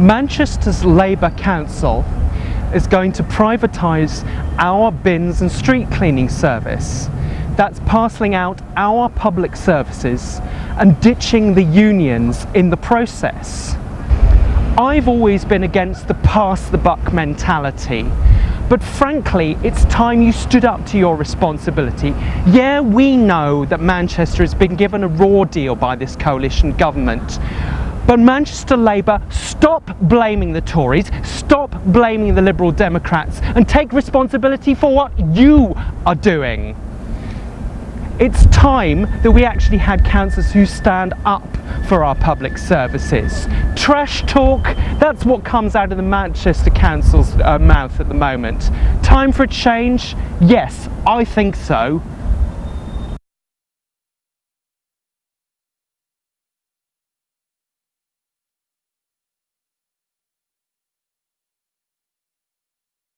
Manchester's Labour Council is going to privatise our bins and street cleaning service. That's parcelling out our public services and ditching the unions in the process. I've always been against the pass the buck mentality, but frankly, it's time you stood up to your responsibility. Yeah, we know that Manchester has been given a raw deal by this coalition government, but Manchester Labour, stop blaming the Tories, stop blaming the Liberal Democrats and take responsibility for what you are doing. It's time that we actually had councillors who stand up for our public services. Trash talk, that's what comes out of the Manchester Council's uh, mouth at the moment. Time for a change? Yes, I think so.